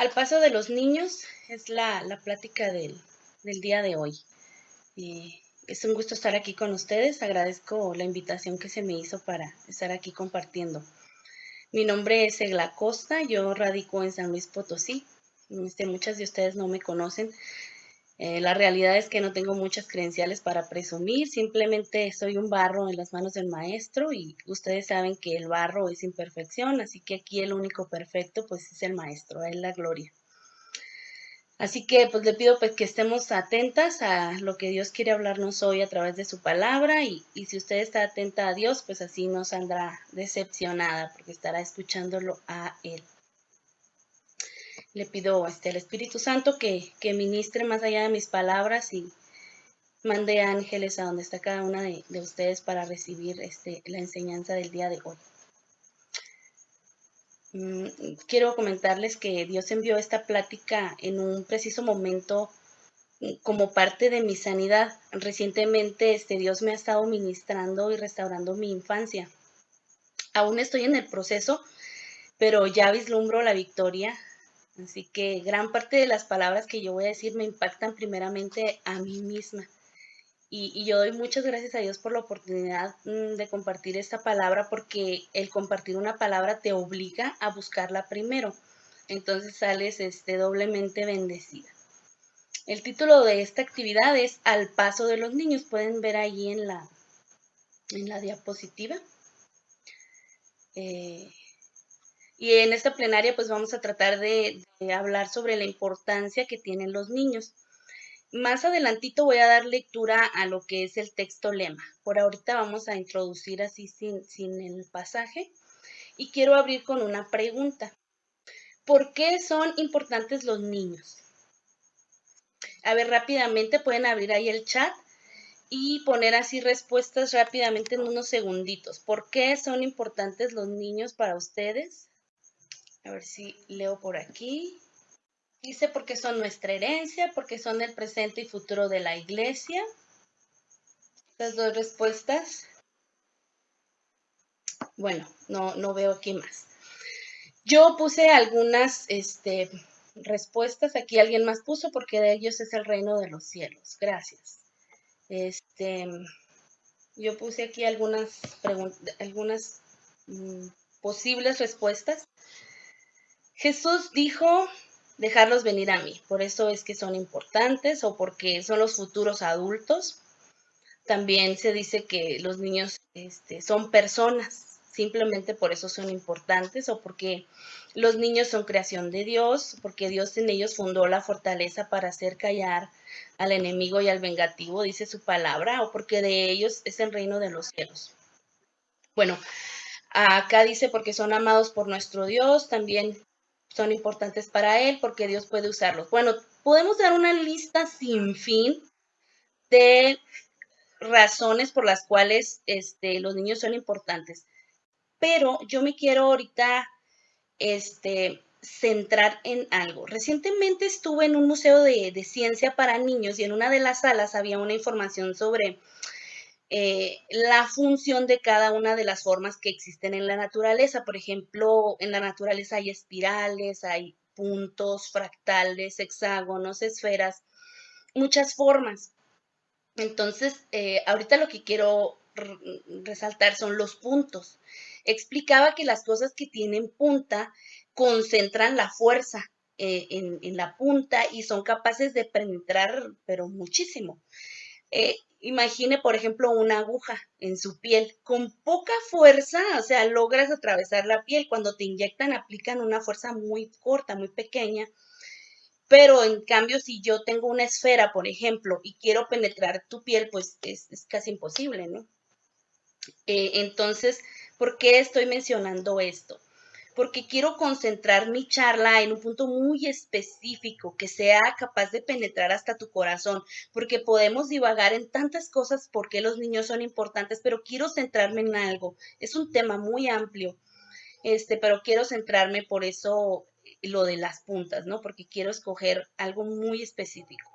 Al paso de los niños es la, plática del, día de hoy. es un gusto estar aquí con ustedes. Agradezco la invitación que se me hizo para estar aquí compartiendo. Mi nombre es Egla Costa, yo radico en San Luis Potosí. Este, muchas de ustedes no me conocen, eh, la realidad es que no tengo muchas credenciales para presumir, simplemente soy un barro en las manos del maestro y ustedes saben que el barro es imperfección, así que aquí el único perfecto pues es el maestro, él la gloria. Así que pues le pido pues que estemos atentas a lo que Dios quiere hablarnos hoy a través de su palabra y, y si usted está atenta a Dios pues así no saldrá decepcionada porque estará escuchándolo a Él le pido este, al Espíritu Santo que, ministre más allá de mis palabras y mande ángeles a donde está cada una de, ustedes para recibir este, la enseñanza del día de hoy. Mm, quiero comentarles que Dios envió esta plática en un preciso momento mm, como parte de mi sanidad. Recientemente este, Dios me ha estado ministrando y restaurando mi infancia. Aún estoy en el proceso, pero ya vislumbro la victoria Así que gran parte de las palabras que yo voy a decir me impactan primeramente a mí misma. Y, yo doy muchas gracias a Dios por la oportunidad mm, de compartir esta palabra porque el compartir una palabra te obliga a buscarla primero. Entonces sales este, doblemente bendecida. El título de esta actividad es Al paso de los niños. Pueden ver ahí en la, en la diapositiva. Eh, y en esta plenaria pues vamos a tratar de, hablar sobre la importancia que tienen los niños. Más adelantito voy a dar lectura a lo que es el texto lema. Por ahorita vamos a introducir así sin, sin el pasaje. Y quiero abrir con una pregunta. ¿Por qué son importantes los niños? A ver, rápidamente pueden abrir ahí el chat y poner así respuestas rápidamente en unos segunditos. ¿Por qué son importantes los niños para ustedes? A ver si leo por aquí. Dice porque son nuestra herencia, porque son el presente y futuro de la iglesia. Las dos respuestas. Bueno, no, no veo aquí más. Yo puse algunas este, respuestas. Aquí alguien más puso porque de ellos es el reino de los cielos. Gracias. Este, yo puse aquí algunas, algunas mm, posibles respuestas. Jesús dijo, dejarlos venir a mí, por eso es que son importantes o porque son los futuros adultos. También se dice que los niños este, son personas, simplemente por eso son importantes o porque los niños son creación de Dios, porque Dios en ellos fundó la fortaleza para hacer callar al enemigo y al vengativo, dice su palabra, o porque de ellos es el reino de los cielos. Bueno, acá dice porque son amados por nuestro Dios, también son importantes para él porque Dios puede usarlos. Bueno, podemos dar una lista sin fin de razones por las cuales este, los niños son importantes. Pero yo me quiero ahorita este, centrar en algo. Recientemente estuve en un museo de, de ciencia para niños y en una de las salas había una información sobre eh, la función de cada una de las formas que existen en la naturaleza. Por ejemplo, en la naturaleza hay espirales, hay puntos, fractales, hexágonos, esferas, muchas formas. Entonces, eh, ahorita lo que quiero resaltar son los puntos. Explicaba que las cosas que tienen punta concentran la fuerza eh, en, la punta y son capaces de penetrar, pero muchísimo imagine, por ejemplo, una aguja en su piel. Con poca fuerza, o sea, logras atravesar la piel. Cuando te inyectan, aplican una fuerza muy corta, muy pequeña. Pero en cambio, si yo tengo una esfera, por ejemplo, y quiero penetrar tu piel, pues es, casi imposible, ¿no? Eh, entonces, ¿por qué estoy mencionando esto? Porque quiero concentrar mi charla en un punto muy específico que sea capaz de penetrar hasta tu corazón, porque podemos divagar en tantas cosas porque los niños son importantes, pero quiero centrarme en algo. Es un tema muy amplio, este, pero quiero centrarme por eso lo de las puntas, ¿no? Porque quiero escoger algo muy específico.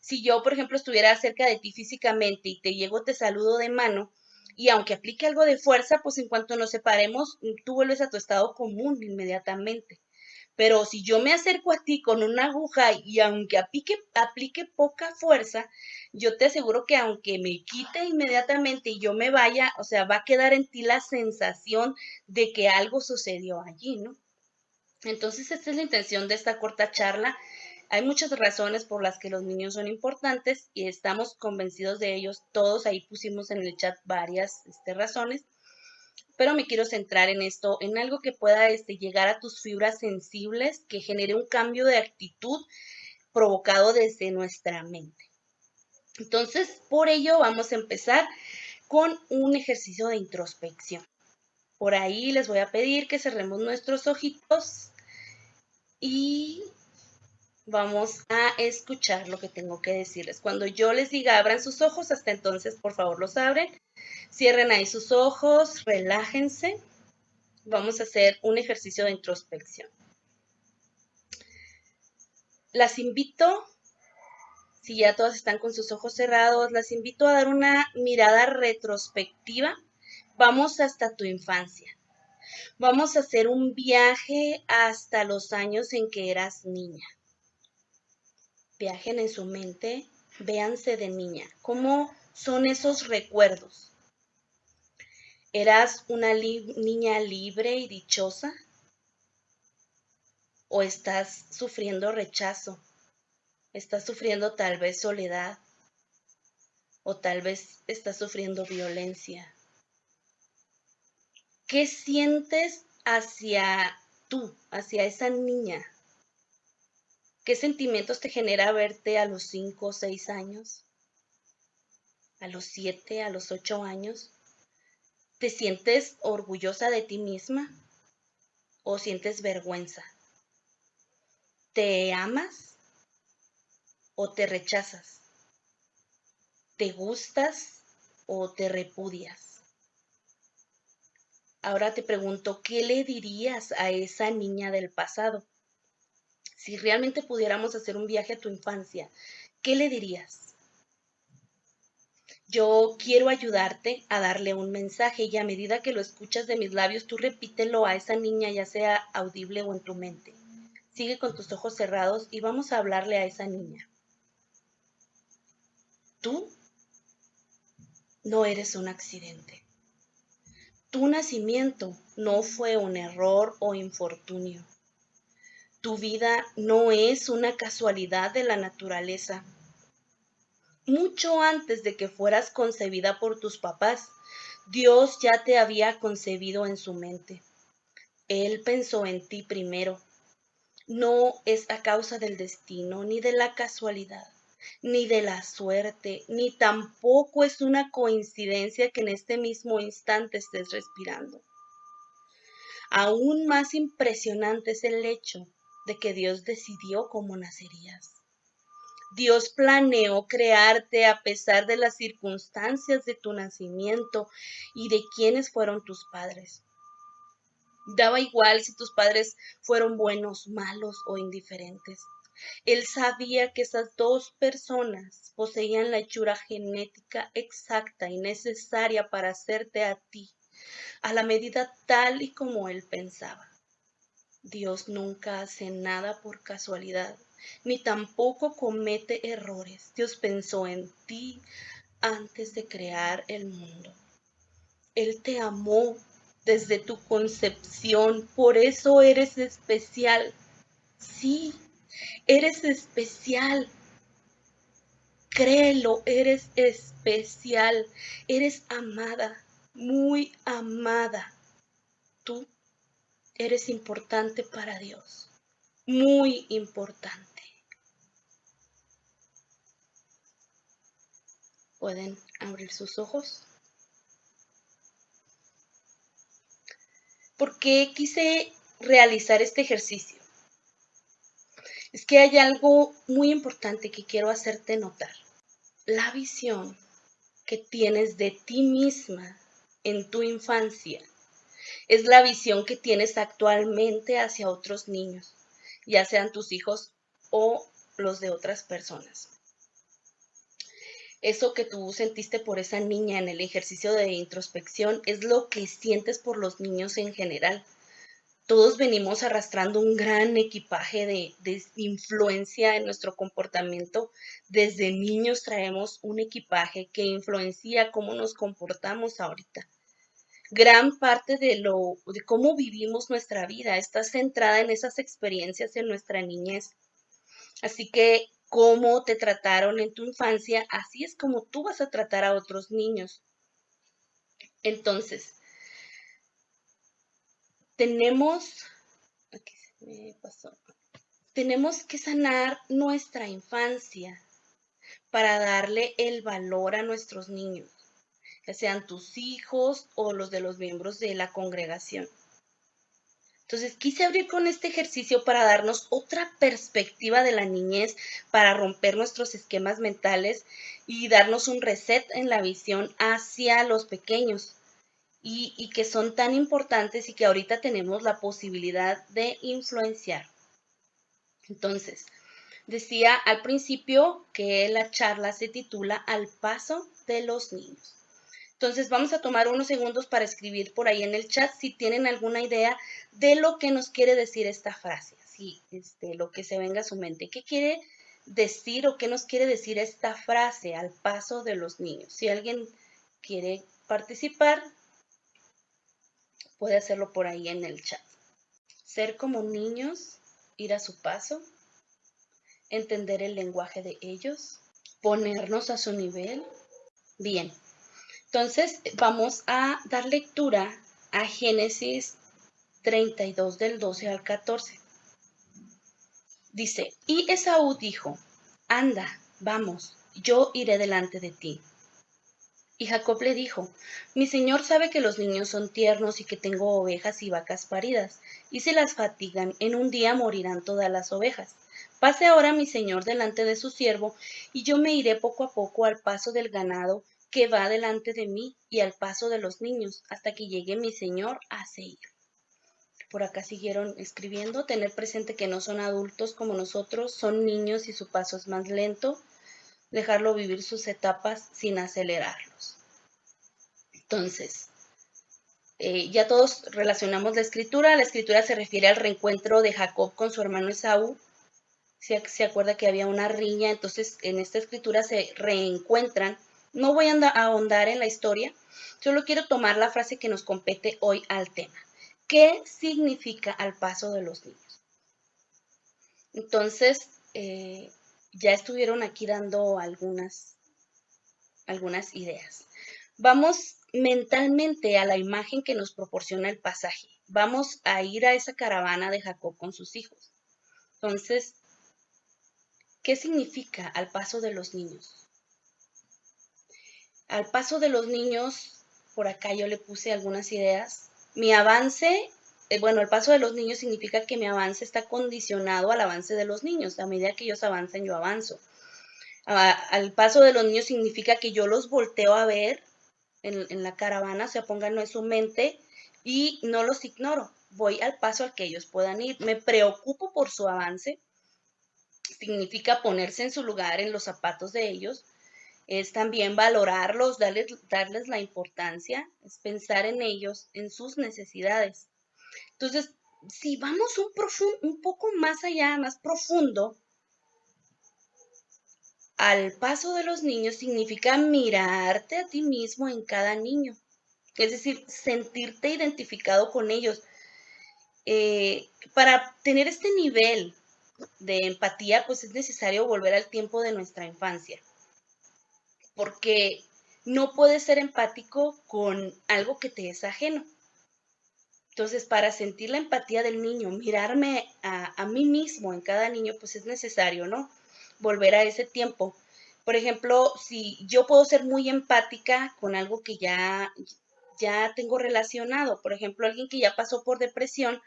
Si yo, por ejemplo, estuviera cerca de ti físicamente y te llego, te saludo de mano, y aunque aplique algo de fuerza, pues en cuanto nos separemos, tú vuelves a tu estado común inmediatamente. Pero si yo me acerco a ti con una aguja y aunque aplique, aplique poca fuerza, yo te aseguro que aunque me quite inmediatamente y yo me vaya, o sea, va a quedar en ti la sensación de que algo sucedió allí, ¿no? Entonces, esta es la intención de esta corta charla. Hay muchas razones por las que los niños son importantes y estamos convencidos de ellos. Todos ahí pusimos en el chat varias este, razones pero me quiero centrar en esto, en algo que pueda este, llegar a tus fibras sensibles, que genere un cambio de actitud provocado desde nuestra mente. Entonces, por ello vamos a empezar con un ejercicio de introspección. Por ahí les voy a pedir que cerremos nuestros ojitos y vamos a escuchar lo que tengo que decirles. Cuando yo les diga abran sus ojos, hasta entonces por favor los abren. Cierren ahí sus ojos, relájense. Vamos a hacer un ejercicio de introspección. Las invito, si ya todas están con sus ojos cerrados, las invito a dar una mirada retrospectiva. Vamos hasta tu infancia. Vamos a hacer un viaje hasta los años en que eras niña viajen en su mente, véanse de niña. ¿Cómo son esos recuerdos? ¿Eras una niña libre y dichosa? ¿O estás sufriendo rechazo? ¿Estás sufriendo tal vez soledad? ¿O tal vez estás sufriendo violencia? ¿Qué sientes hacia tú, hacia esa niña? ¿Qué sentimientos te genera verte a los 5 o 6 años? ¿A los 7, a los 8 años? ¿Te sientes orgullosa de ti misma o sientes vergüenza? ¿Te amas o te rechazas? ¿Te gustas o te repudias? Ahora te pregunto, ¿qué le dirías a esa niña del pasado? Si realmente pudiéramos hacer un viaje a tu infancia, ¿qué le dirías? Yo quiero ayudarte a darle un mensaje y a medida que lo escuchas de mis labios, tú repítelo a esa niña, ya sea audible o en tu mente. Sigue con tus ojos cerrados y vamos a hablarle a esa niña. Tú no eres un accidente. Tu nacimiento no fue un error o infortunio. Tu vida no es una casualidad de la naturaleza. Mucho antes de que fueras concebida por tus papás, Dios ya te había concebido en su mente. Él pensó en ti primero. No es a causa del destino, ni de la casualidad, ni de la suerte, ni tampoco es una coincidencia que en este mismo instante estés respirando. Aún más impresionante es el hecho de que Dios decidió cómo nacerías. Dios planeó crearte a pesar de las circunstancias de tu nacimiento y de quiénes fueron tus padres. Daba igual si tus padres fueron buenos, malos o indiferentes. Él sabía que esas dos personas poseían la hechura genética exacta y necesaria para hacerte a ti, a la medida tal y como él pensaba. Dios nunca hace nada por casualidad, ni tampoco comete errores. Dios pensó en ti antes de crear el mundo. Él te amó desde tu concepción, por eso eres especial. Sí, eres especial. Créelo, eres especial, eres amada, muy amada. Eres importante para Dios, muy importante. Pueden abrir sus ojos. ¿Por qué quise realizar este ejercicio? Es que hay algo muy importante que quiero hacerte notar. La visión que tienes de ti misma en tu infancia es la visión que tienes actualmente hacia otros niños, ya sean tus hijos o los de otras personas. Eso que tú sentiste por esa niña en el ejercicio de introspección es lo que sientes por los niños en general. todos venimos arrastrando un gran equipaje de, influencia en nuestro comportamiento. Desde niños traemos un equipaje que influencia cómo nos comportamos ahorita. Gran parte de lo de cómo vivimos nuestra vida está centrada en esas experiencias en nuestra niñez. Así que cómo te trataron en tu infancia, así es como tú vas a tratar a otros niños. Entonces, tenemos, aquí se me pasó, tenemos que sanar nuestra infancia para darle el valor a nuestros niños, ya sean tus hijos o los de los miembros de la congregación. Entonces quise abrir con este ejercicio para darnos otra perspectiva de la niñez, para romper nuestros esquemas mentales y darnos un reset en la visión hacia los pequeños y, que son tan importantes y que ahorita tenemos la posibilidad de influenciar. Entonces, decía al principio que la charla se titula Al paso de los niños. Entonces vamos a tomar unos segundos para escribir por ahí en el chat si tienen alguna idea de lo que nos quiere decir esta frase, así, este, lo que se venga a su mente. ¿Qué quiere decir o qué nos quiere decir esta frase al paso de los niños? Si alguien quiere participar, puede hacerlo por ahí en el chat. Ser como niños, ir a su paso, entender el lenguaje de ellos, ponernos a su nivel. Bien, entonces vamos a dar lectura a Génesis 32 del 12 al 14. Dice, y Esaú dijo, anda, vamos, yo iré delante de ti y Jacob le dijo, Mi señor sabe que los niños son tiernos y que tengo ovejas y vacas paridas, y si las fatigan, en un día morirán todas las ovejas. Pase ahora mi señor delante de su siervo, y yo me iré poco a poco al paso del ganado que va delante de mí, y al paso de los niños, hasta que llegue mi señor a Seir. Por acá siguieron escribiendo, tener presente que no son adultos como nosotros, son niños y su paso es más lento, dejarlo vivir sus etapas sin acelerarlos. Entonces, eh, ya todos relacionamos la escritura. La escritura se refiere al reencuentro de Jacob con su hermano Esaú. Se, se acuerda que había una riña, entonces en esta escritura se reencuentran. No voy a ahondar en la historia, solo quiero tomar la frase que nos compete hoy al tema. ¿Qué significa al paso de los niños? Entonces, eh, ya estuvieron aquí dando algunas, algunas ideas. Vamos mentalmente a la imagen que nos proporciona el pasaje. Vamos a ir a esa caravana de Jacob con sus hijos. Entonces, ¿qué significa al paso de los niños? Al paso de los niños, por acá yo le puse algunas ideas. Mi avance eh, bueno, el paso de los niños significa que mi avance está condicionado al avance de los niños. A medida que ellos avancen, yo avanzo. al paso de los niños significa que yo los volteo a ver en, la caravana, o sea, pónganlo en su mente y no los ignoro. Voy al paso al que ellos puedan ir. Me preocupo por su avance. Significa ponerse en su lugar, en los zapatos de ellos. Es también valorarlos, darles, darles la importancia, es pensar en ellos, en sus necesidades. Entonces, si vamos un, un poco más allá, más profundo, al paso de los niños significa mirarte a ti mismo en cada niño. Es decir, sentirte identificado con ellos. Eh, para tener este nivel de empatía, pues es necesario volver al tiempo de nuestra infancia. Porque no puedes ser empático con algo que te es ajeno. Entonces, para sentir la empatía del niño, mirarme a, mí mismo en cada niño, pues es necesario, ¿no? Volver a ese tiempo. Por ejemplo, si yo puedo ser muy empática con algo que ya, ya tengo relacionado, por ejemplo, alguien que ya pasó por depresión,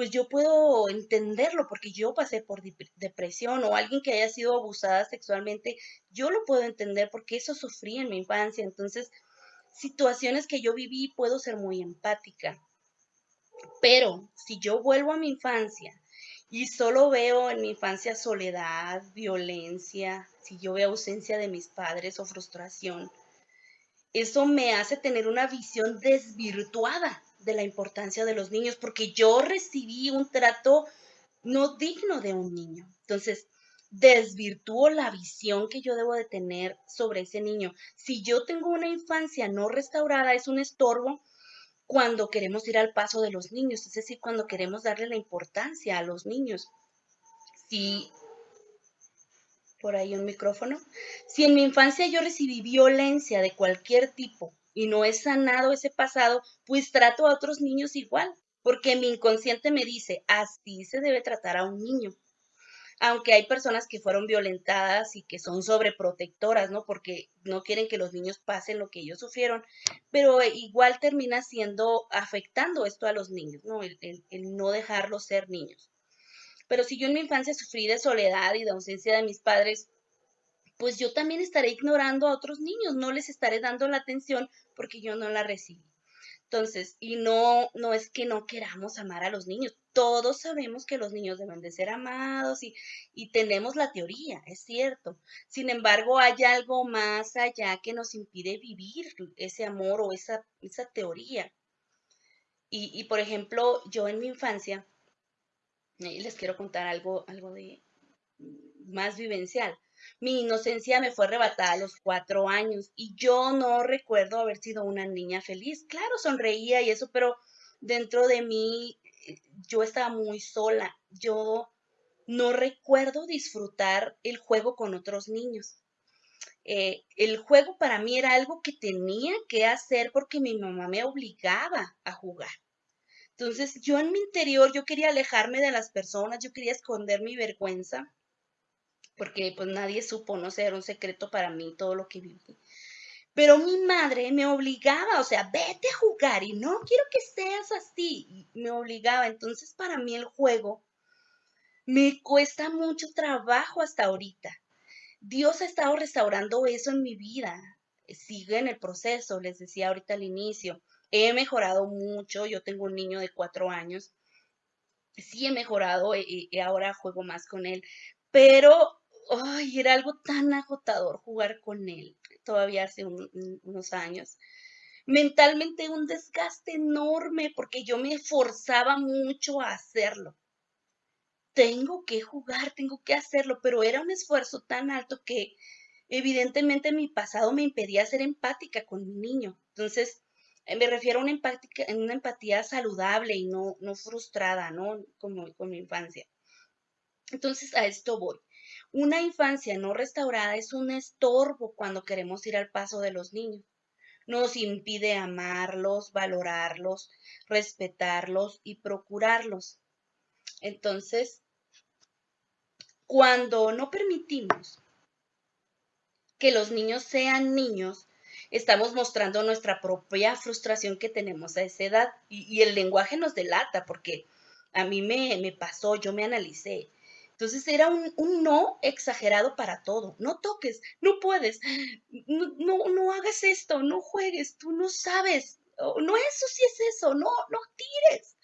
pues yo puedo entenderlo porque yo pasé por depresión o alguien que haya sido abusada sexualmente, yo lo puedo entender porque eso sufrí en mi infancia. Entonces, situaciones que yo viví, puedo ser muy empática. Pero si yo vuelvo a mi infancia y solo veo en mi infancia soledad, violencia, si yo veo ausencia de mis padres o frustración, eso me hace tener una visión desvirtuada de la importancia de los niños, porque yo recibí un trato no digno de un niño. Entonces, desvirtúo la visión que yo debo de tener sobre ese niño. Si yo tengo una infancia no restaurada, es un estorbo cuando queremos ir al paso de los niños, es decir, cuando queremos darle la importancia a los niños. Si por ahí un micrófono. Si en mi infancia yo recibí violencia de cualquier tipo y no he sanado ese pasado, pues trato a otros niños igual, porque mi inconsciente me dice, así se debe tratar a un niño. Aunque hay personas que fueron violentadas y que son sobreprotectoras, ¿no? Porque no quieren que los niños pasen lo que ellos sufrieron, pero igual termina siendo afectando esto a los niños, ¿no? El, el no dejarlos ser niños. Pero si yo en mi infancia sufrí de soledad y de ausencia de mis padres, pues yo también estaré ignorando a otros niños, no les estaré dando la atención porque yo no la recibí. Entonces, y no, no es que no queramos amar a los niños, todos sabemos que los niños deben de ser amados y, y tenemos la teoría, es cierto. Sin embargo, hay algo más allá que nos impide vivir ese amor o esa, esa teoría. Y, y por ejemplo, yo en mi infancia, les quiero contar algo, algo de más vivencial. Mi inocencia me fue arrebatada a los cuatro años y yo no recuerdo haber sido una niña feliz. Claro, sonreía y eso, pero dentro de mí eh, yo estaba muy sola. Yo no recuerdo disfrutar el juego con otros niños. Eh, el juego para mí era algo que tenía que hacer porque mi mamá me obligaba a jugar. Entonces, yo en mi interior, yo quería alejarme de las personas, yo quería esconder mi vergüenza, porque pues nadie supo, no sé, era un secreto para mí todo lo que viví. Pero mi madre me obligaba, o sea, vete a jugar y no quiero que seas así, me obligaba. Entonces, para mí el juego me cuesta mucho trabajo hasta ahorita. Dios ha estado restaurando eso en mi vida. Sigue en el proceso, les decía ahorita al inicio. He mejorado mucho, yo tengo un niño de cuatro años, sí he mejorado y, ahora juego más con él, pero ay, era algo tan agotador jugar con él, todavía hace unos años. Mentalmente un desgaste enorme porque yo me esforzaba mucho a hacerlo. Tengo que jugar, tengo que hacerlo, pero era un esfuerzo tan alto que evidentemente mi pasado me impedía ser empática con mi niño. Entonces, eh, me refiero a una empatía, una empatía saludable y no, no frustrada, ¿no? Como con mi infancia. Entonces, a esto voy. Una infancia no restaurada es un estorbo cuando queremos ir al paso de los niños. Nos impide amarlos, valorarlos, respetarlos y procurarlos. Entonces, cuando no permitimos que los niños sean niños, estamos mostrando nuestra propia frustración que tenemos a esa edad. Y, el lenguaje nos delata, porque a mí me, me, pasó, yo me analicé. Entonces era un, no exagerado para todo. No toques, no puedes, no, no, no hagas esto, no juegues, tú no sabes. No, eso sí es eso, no, no tires.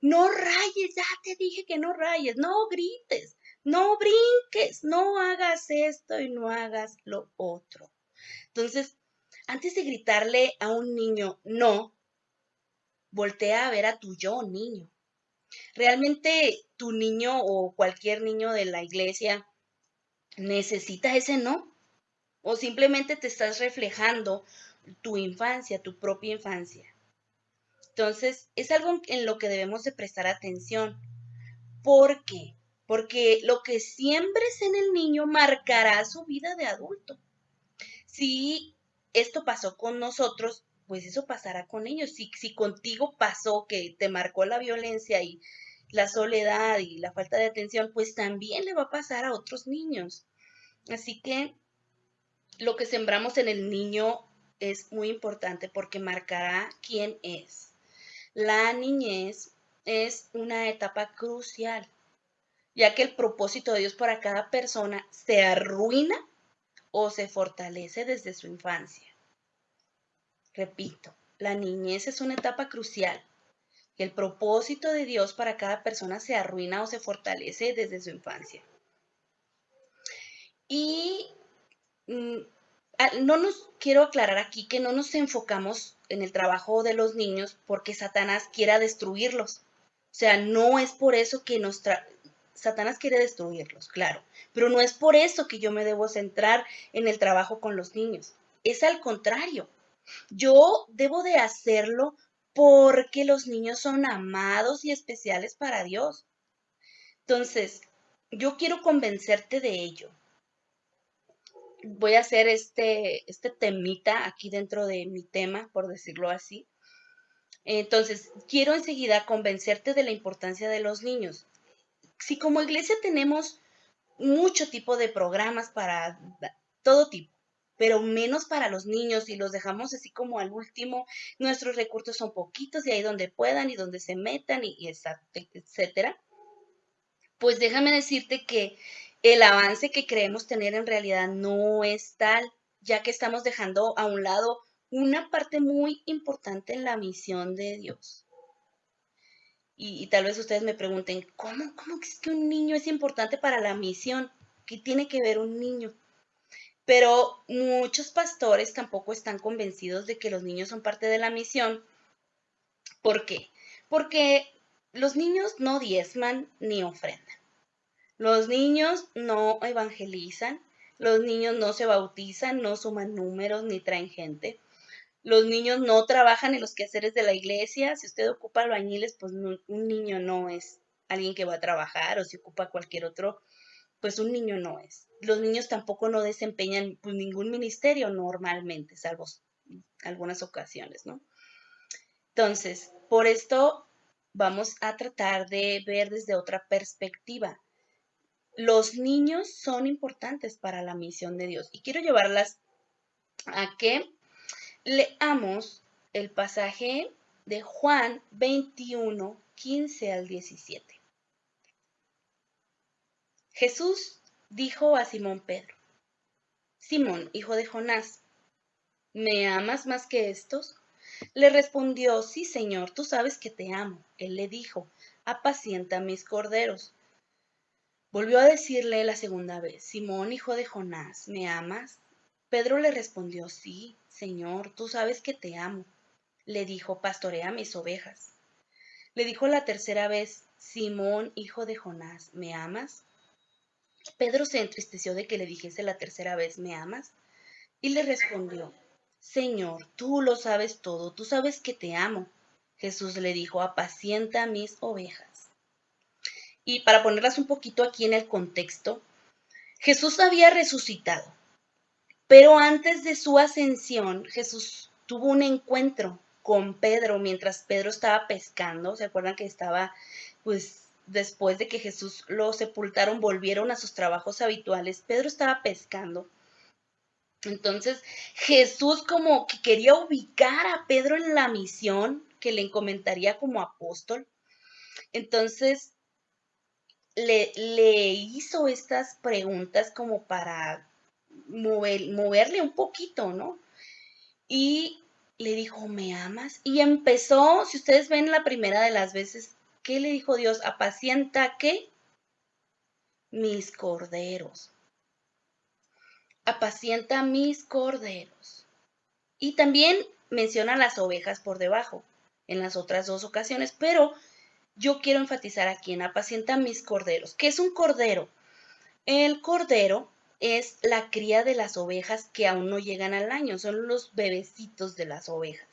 No rayes, ya te dije que no rayes, no grites, no brinques, no hagas esto y no hagas lo otro. Entonces, antes de gritarle a un niño no, voltea a ver a tu yo, niño. Realmente tu niño o cualquier niño de la iglesia necesita ese no. O simplemente te estás reflejando tu infancia, tu propia infancia. Entonces, es algo en lo que debemos de prestar atención. ¿Por qué? Porque lo que siembres en el niño marcará su vida de adulto. Si esto pasó con nosotros, pues eso pasará con ellos. Si, si contigo pasó que te marcó la violencia y la soledad y la falta de atención, pues también le va a pasar a otros niños. Así que lo que sembramos en el niño es muy importante porque marcará quién es. La niñez es una etapa crucial, ya que el propósito de Dios para cada persona se arruina o se fortalece desde su infancia. Repito, la niñez es una etapa crucial y el propósito de Dios para cada persona se arruina o se fortalece desde su infancia. Y mm, no nos quiero aclarar aquí que no nos enfocamos en el trabajo de los niños porque Satanás quiera destruirlos. O sea, no es por eso que nos... Satanás quiere destruirlos, claro, pero no es por eso que yo me debo centrar en el trabajo con los niños. Es al contrario. Yo debo de hacerlo porque los niños son amados y especiales para Dios. Entonces, yo quiero convencerte de ello. Voy a hacer este, este temita aquí dentro de mi tema, por decirlo así. Entonces, quiero enseguida convencerte de la importancia de los niños. Si como iglesia tenemos mucho tipo de programas para todo tipo, pero menos para los niños y los dejamos así como al último, nuestros recursos son poquitos y ahí donde puedan y donde se metan y, y etcétera pues déjame decirte que el avance que creemos tener en realidad no es tal, ya que estamos dejando a un lado una parte muy importante en la misión de Dios. Y, tal vez ustedes me pregunten, ¿cómo, ¿cómo es que un niño es importante para la misión? ¿Qué tiene que ver un niño? Pero muchos pastores tampoco están convencidos de que los niños son parte de la misión. ¿Por qué? Porque los niños no diezman ni ofrendan. Los niños no evangelizan. Los niños no se bautizan, no suman números ni traen gente. Los niños no trabajan en los quehaceres de la iglesia. Si usted ocupa albañiles, pues un niño no es alguien que va a trabajar o si ocupa cualquier otro, pues un niño no es. Los niños tampoco no desempeñan pues, ningún ministerio normalmente, salvo algunas ocasiones, ¿no? Entonces, por esto vamos a tratar de ver desde otra perspectiva. Los niños son importantes para la misión de Dios y quiero llevarlas a que leamos el pasaje de Juan 21, 15 al 17. Jesús dijo a Simón Pedro, Simón, hijo de Jonás, ¿me amas más que estos? Le respondió, sí, Señor, tú sabes que te amo. Él le dijo, apacienta mis corderos. Volvió a decirle la segunda vez, Simón, hijo de Jonás, ¿me amas? Pedro le respondió, sí, Señor, tú sabes que te amo. Le dijo, pastorea mis ovejas. Le dijo la tercera vez, Simón, hijo de Jonás, ¿me amas? Pedro se entristeció de que le dijese la tercera vez, ¿me amas? Y le respondió, Señor, tú lo sabes todo, tú sabes que te amo. Jesús le dijo, apacienta mis ovejas. Y para ponerlas un poquito aquí en el contexto, Jesús había resucitado, pero antes de su ascensión, Jesús tuvo un encuentro con Pedro mientras Pedro estaba pescando. ¿Se acuerdan que estaba, pues, después de que Jesús lo sepultaron, volvieron a sus trabajos habituales? Pedro estaba pescando entonces Jesús como que quería ubicar a Pedro en la misión que le encomendaría como apóstol. Entonces le, le hizo estas preguntas como para moverle un poquito, ¿no? Y le dijo, ¿me amas? Y empezó, si ustedes ven la primera de las veces, ¿qué le dijo Dios? Apacienta qué? Mis corderos apacienta mis corderos. Y también menciona las ovejas por debajo en las otras dos ocasiones, pero yo quiero enfatizar aquí en apacienta mis corderos. ¿Qué es un cordero? El cordero es la cría de las ovejas que aún no llegan al año, son los bebecitos de las ovejas.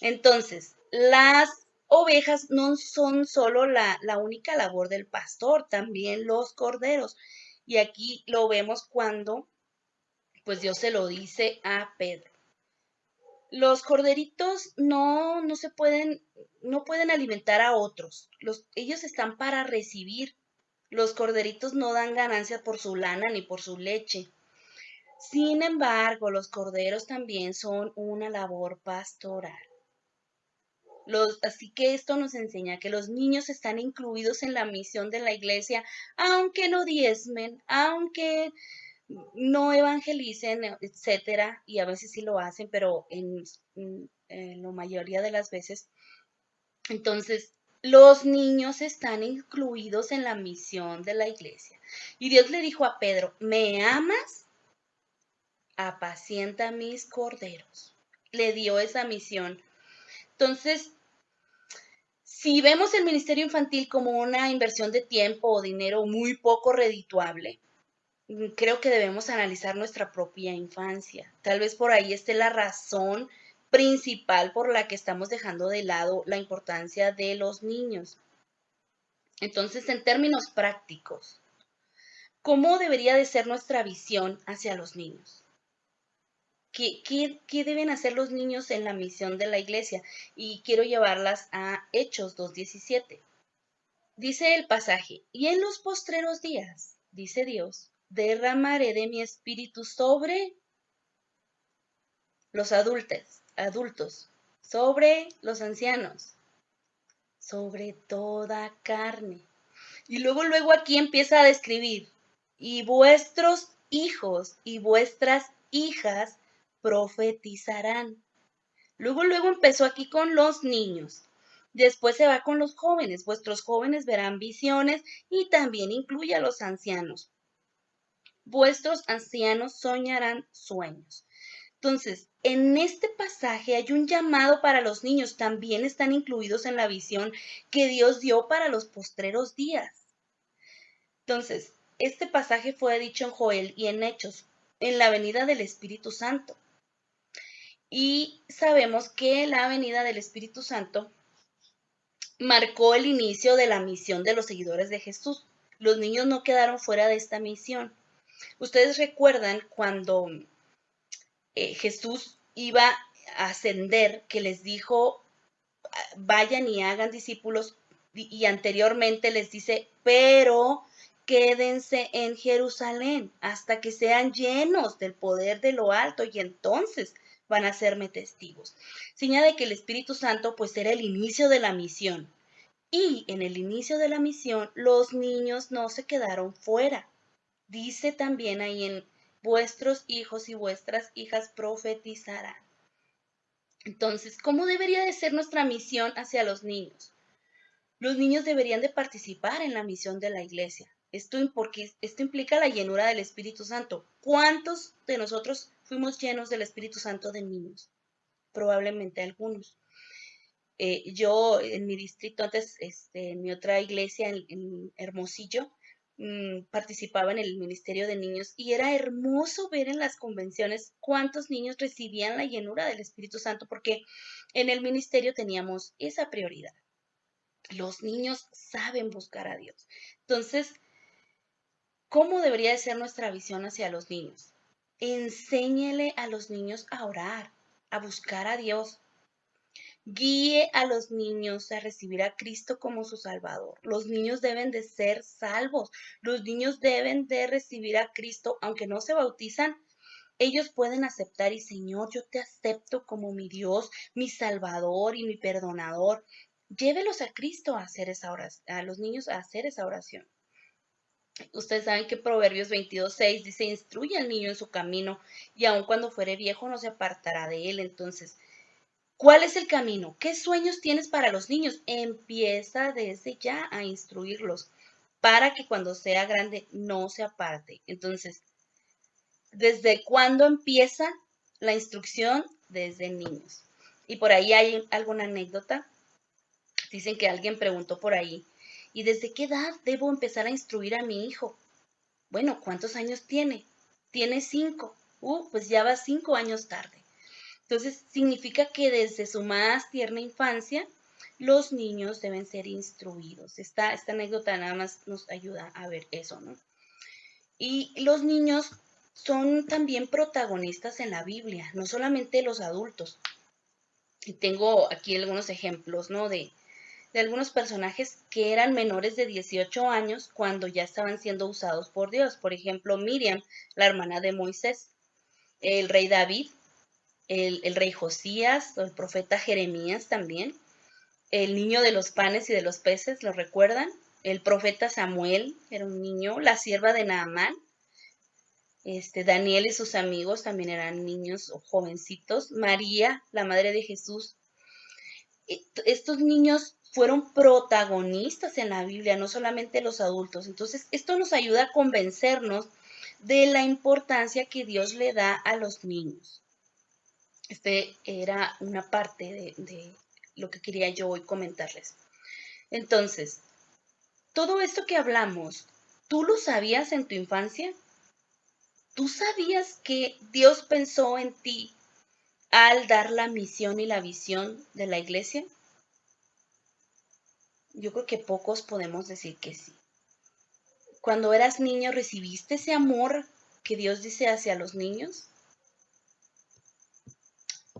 Entonces, las ovejas no son solo la, la única labor del pastor, también los corderos. Y aquí lo vemos cuando pues Dios se lo dice a Pedro. Los corderitos no, no se pueden, no pueden alimentar a otros. Los, ellos están para recibir. Los corderitos no dan ganancia por su lana ni por su leche. Sin embargo, los corderos también son una labor pastoral. Así que esto nos enseña que los niños están incluidos en la misión de la iglesia, aunque no diezmen, aunque no evangelicen, etcétera, y a veces sí lo hacen, pero en, en la mayoría de las veces. Entonces, los niños están incluidos en la misión de la iglesia. Y Dios le dijo a Pedro, ¿me amas? Apacienta mis corderos. le dio esa misión. Entonces, si vemos el ministerio infantil como una inversión de tiempo o dinero muy poco redituable, mm, creo que debemos analizar nuestra propia infancia. Tal vez por ahí esté la razón principal por la que estamos dejando de lado la importancia de los niños. Entonces, en términos prácticos, ¿cómo debería de ser nuestra visión hacia los niños? ¿Qué, deben hacer los niños en la misión de la iglesia? Y quiero llevarlas a Hechos 2.17. Dice el pasaje, y en los postreros días, dice Dios, derramaré de mi espíritu sobre los adultos, adultos, sobre los ancianos, sobre toda carne. Y luego, luego aquí empieza a describir, y vuestros hijos y vuestras hijas profetizarán. Luego, luego empezó aquí con los niños. Después se va con los jóvenes. Vuestros jóvenes verán visiones y también incluye a los ancianos. Vuestros ancianos soñarán sueños. Entonces, en este pasaje hay un llamado para los niños. También están incluidos en la visión que Dios dio para los postreros días. Entonces, este pasaje fue dicho en Joel y en Hechos, en la venida del Espíritu Santo. Y sabemos que la venida del Espíritu Santo marcó el inicio de la misión de los seguidores de Jesús. Los niños no quedaron fuera de esta misión. Ustedes recuerdan cuando eh, Jesús iba a ascender, que les dijo, vayan y hagan discípulos, y anteriormente les dice, pero quédense en Jerusalén hasta que sean llenos del poder de lo alto y entonces van a serme testigos. Señala que el Espíritu Santo pues era el inicio de la misión. Y en el inicio de la misión los niños no se quedaron fuera. Dice también ahí en vuestros hijos y vuestras hijas profetizarán. Entonces, ¿cómo debería de ser nuestra misión hacia los niños? Los niños deberían de participar en la misión de la iglesia. Esto, porque esto implica la llenura del Espíritu Santo. ¿Cuántos de nosotros fuimos llenos del Espíritu Santo de niños? Probablemente algunos. Eh, yo en mi distrito, antes, este, en mi otra iglesia, en, Hermosillo, mm, participaba en el Ministerio de Niños y era hermoso ver en las convenciones cuántos niños recibían la llenura del Espíritu Santo, porque en el ministerio teníamos esa prioridad. Los niños saben buscar a Dios. Entonces, ¿Cómo debería de ser nuestra visión hacia los niños? Enséñele a los niños a orar, a buscar a Dios. Guíe a los niños a recibir a Cristo como su Salvador. Los niños deben de ser salvos. Los niños deben de recibir a Cristo, aunque no se bautizan. Ellos pueden aceptar y Señor, yo te acepto como mi Dios, mi Salvador y mi perdonador. Llévelos a Cristo a hacer esa oración, a los niños a hacer esa oración. Ustedes saben que Proverbios 22.6 dice, instruye al niño en su camino y aun cuando fuere viejo no se apartará de él. Entonces, ¿cuál es el camino? ¿Qué sueños tienes para los niños? Empieza desde ya a instruirlos para que cuando sea grande no se aparte. Entonces, ¿desde cuándo empieza la instrucción? Desde niños. Y por ahí hay alguna anécdota. Dicen que alguien preguntó por ahí, ¿Y desde qué edad debo empezar a instruir a mi hijo? Bueno, ¿cuántos años tiene? Tiene cinco. Uh, pues ya va cinco años tarde. Entonces, significa que desde su más tierna infancia, los niños deben ser instruidos. Esta, anécdota nada más nos ayuda a ver eso, ¿no? Y los niños son también protagonistas en la Biblia, no solamente los adultos. Y tengo aquí algunos ejemplos, ¿no? De, de algunos personajes que eran menores de 18 años cuando ya estaban siendo usados por Dios. Por ejemplo, Miriam, la hermana de Moisés, el rey David, el, rey Josías, el profeta Jeremías también, el niño de los panes y de los peces, ¿lo recuerdan? El profeta Samuel, era un niño, la sierva de Naamán, este, Daniel y sus amigos también eran niños o jovencitos, María, la madre de Jesús. Estos niños fueron protagonistas en la Biblia, no solamente los adultos. Entonces, esto nos ayuda a convencernos de la importancia que Dios le da a los niños. Este era una parte de, lo que quería yo hoy comentarles. Entonces, todo esto que hablamos, ¿tú lo sabías en tu infancia? ¿Tú sabías que Dios pensó en ti al dar la misión y la visión de la iglesia? Yo creo que pocos podemos decir que sí. Cuando eras niño, ¿recibiste ese amor que Dios dice hacia los niños?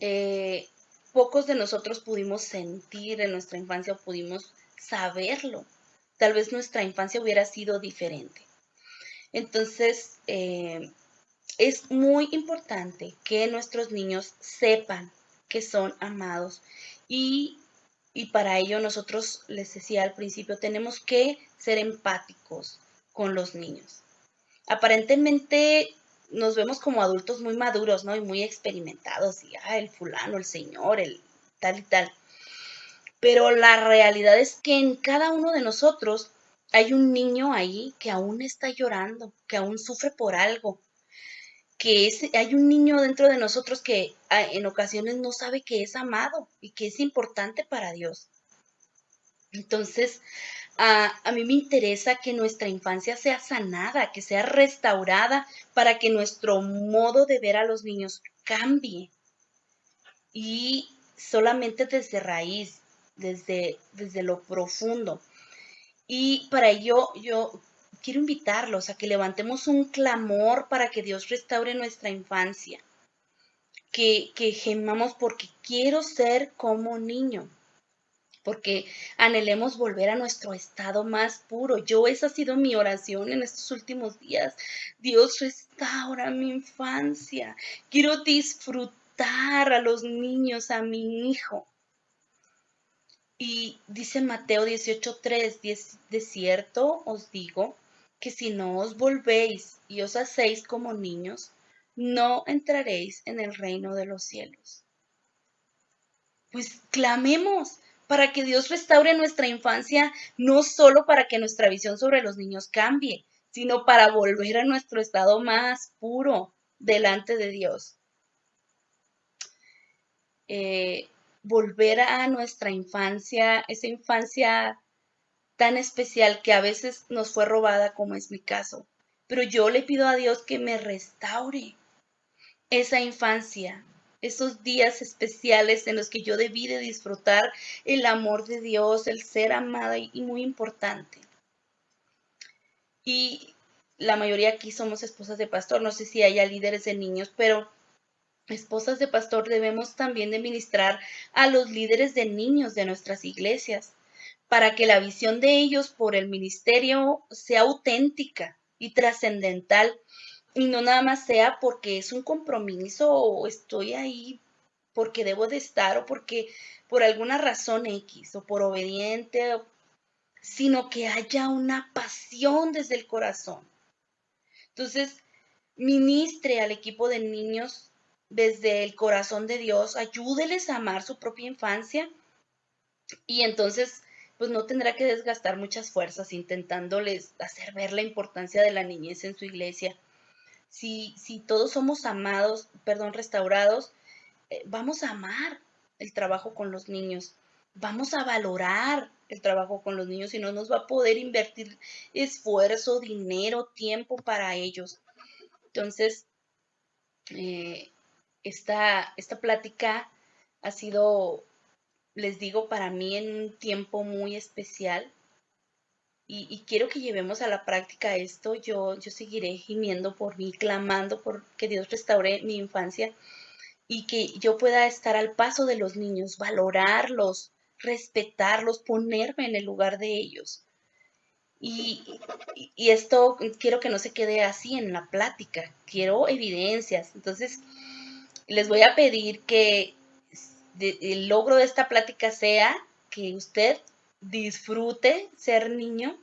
Eh, pocos de nosotros pudimos sentir en nuestra infancia o pudimos saberlo. Tal vez nuestra infancia hubiera sido diferente. Entonces, eh, es muy importante que nuestros niños sepan que son amados y, para ello nosotros, les decía al principio, tenemos que ser empáticos con los niños. Aparentemente nos vemos como adultos muy maduros, ¿no? Y muy experimentados, y ah, el fulano, el señor, el tal y tal. Pero la realidad es que en cada uno de nosotros hay un niño ahí que aún está llorando, que aún sufre por algo, que hay un niño dentro de nosotros que ah, en ocasiones no sabe que es amado y que es importante para Dios. Entonces, a, a mí me interesa que nuestra infancia sea sanada, que sea restaurada para que nuestro modo de ver a los niños cambie. Y solamente desde raíz, desde, desde lo profundo. Y para ello yo quiero invitarlos a que levantemos un clamor para que Dios restaure nuestra infancia, que, que gemamos porque quiero ser como niño, porque anhelemos volver a nuestro estado más puro. Yo, esa ha sido mi oración en estos últimos días. Dios restaura mi infancia. Quiero disfrutar a los niños, a mi hijo. Y dice Mateo 18:3, de cierto os digo que si no os volvéis y os hacéis como niños, no entraréis en el reino de los cielos. Pues clamemos para que Dios restaure nuestra infancia, no solo para que nuestra visión sobre los niños cambie, sino para volver a nuestro estado más puro delante de Dios. Eh, volver a nuestra infancia, esa infancia tan especial que a veces nos fue robada como es mi caso. Pero yo le pido a Dios que me restaure esa infancia, esos días especiales en los que yo debí de disfrutar el amor de Dios, el ser amada y muy importante. Y la mayoría aquí somos esposas de pastor, no sé si haya líderes de niños, pero esposas de pastor debemos también de ministrar a los líderes de niños de nuestras iglesias para que la visión de ellos por el ministerio sea auténtica y trascendental y no nada más sea porque es un compromiso o estoy ahí porque debo de estar o porque por alguna razón X o por obediente, sino que haya una pasión desde el corazón. Entonces, ministre al equipo de niños desde el corazón de Dios, ayúdeles a amar su propia infancia y entonces pues no tendrá que desgastar muchas fuerzas intentándoles hacer ver la importancia de la niñez en su iglesia. Si, si todos somos amados, perdón, restaurados, eh, vamos a amar el trabajo con los niños, vamos a valorar el trabajo con los niños y no nos va a poder invertir esfuerzo, dinero, tiempo para ellos. Entonces, eh, esta, esta plática ha sido les digo, para mí en un tiempo muy especial. Y, quiero que llevemos a la práctica esto. Yo, yo seguiré gimiendo por mí, clamando por que Dios restaure mi infancia y que yo pueda estar al paso de los niños, valorarlos, respetarlos, ponerme en el lugar de ellos. Y, y, esto quiero que no se quede así en la plática, quiero evidencias. Entonces, les voy a pedir que, el logro de esta plática sea que usted disfrute ser niño.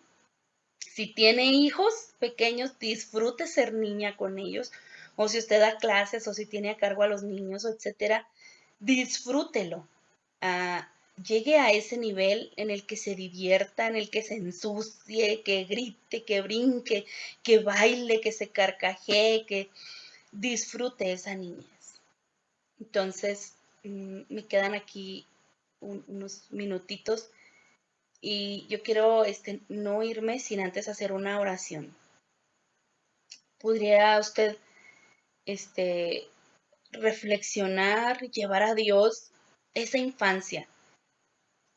Si tiene hijos pequeños, disfrute ser niña con ellos. O si usted da clases o si tiene a cargo a los niños, etcétera, disfrútelo. Ah, llegue a ese nivel en el que se divierta, en el que se ensucie, que grite, que brinque, que baile, que se carcajee, que disfrute esa niñez. Entonces, me quedan aquí unos minutitos y yo quiero este, no irme sin antes hacer una oración. ¿Podría usted este, reflexionar, llevar a Dios esa infancia?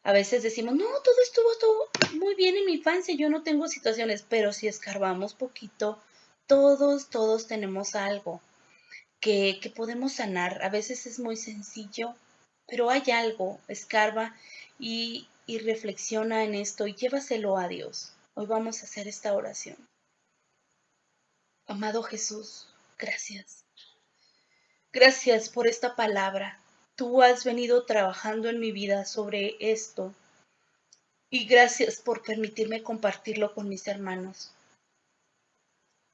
A veces decimos, no, todo estuvo todo muy bien en mi infancia, yo no tengo situaciones, pero si escarbamos poquito, todos, todos tenemos algo que, podemos sanar. A veces es muy sencillo, pero hay algo, escarba y, y reflexiona en esto y llévaselo a Dios. Hoy vamos a hacer esta oración. Amado Jesús, gracias. Gracias por esta palabra. Tú has venido trabajando en mi vida sobre esto y gracias por permitirme compartirlo con mis hermanos.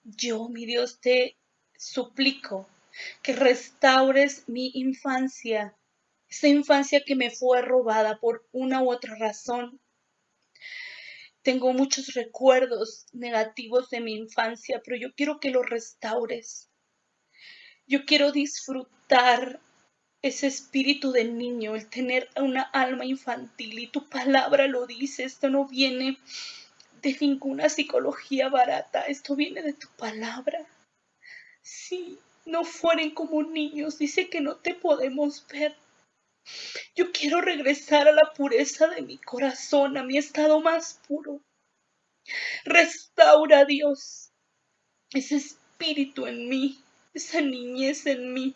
Yo, mi Dios, te suplico que restaures mi infancia, esa infancia que me fue robada por una u otra razón. Tengo muchos recuerdos negativos de mi infancia, pero yo quiero que los restaures. Yo quiero disfrutar ese espíritu de niño, el tener una alma infantil. Y tu palabra lo dice, esto no viene de ninguna psicología barata, esto viene de tu palabra. Sí, no fueren como niños, dice que no te podemos ver. Yo quiero regresar a la pureza de mi corazón, a mi estado más puro. Restaura, Dios, ese espíritu en mí, esa niñez en mí.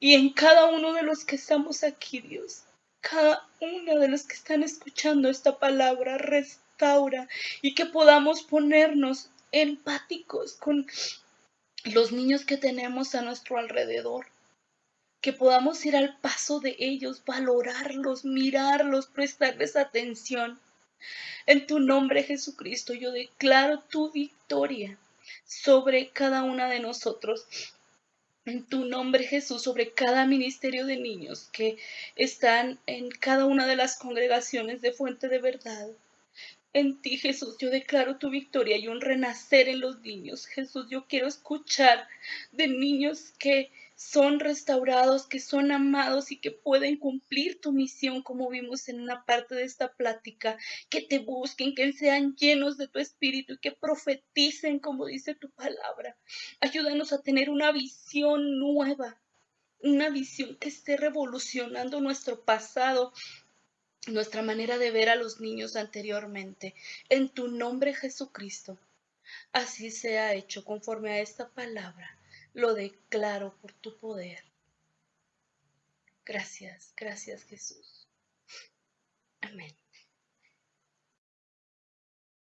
Y en cada uno de los que estamos aquí, Dios, cada uno de los que están escuchando esta palabra, restaura y que podamos ponernos empáticos con los niños que tenemos a nuestro alrededor. Que podamos ir al paso de ellos, valorarlos, mirarlos, prestarles atención. En tu nombre, Jesucristo, yo declaro tu victoria sobre cada una de nosotros en tu nombre Jesús sobre cada ministerio de niños que están en cada una de las congregaciones de Fuente de Verdad. En ti Jesús yo declaro tu victoria y un renacer en los niños. Jesús yo quiero escuchar de niños que son restaurados, que son amados y que pueden cumplir tu misión, como vimos en una parte de esta plática, que te busquen, que sean llenos de tu espíritu y que profeticen, como dice tu palabra. Ayúdanos a tener una visión nueva, una visión que esté revolucionando nuestro pasado, nuestra manera de ver a los niños anteriormente. En tu nombre, Jesucristo. Así sea hecho conforme a esta palabra lo declaro por tu poder. Gracias, gracias Jesús. Amén.